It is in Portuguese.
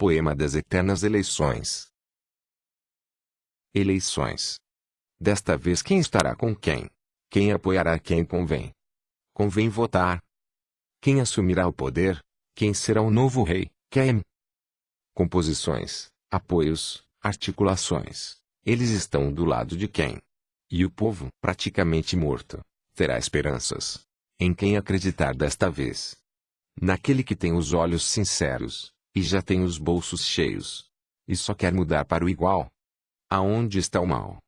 Poema das Eternas Eleições. Eleições. Desta vez quem estará com quem? Quem apoiará quem convém? Convém votar. Quem assumirá o poder? Quem será o novo rei? Quem? Composições, apoios, articulações. Eles estão do lado de quem? E o povo, praticamente morto, terá esperanças. Em quem acreditar desta vez? Naquele que tem os olhos sinceros, e já tem os bolsos cheios. E só quer mudar para o igual. Aonde está o mal?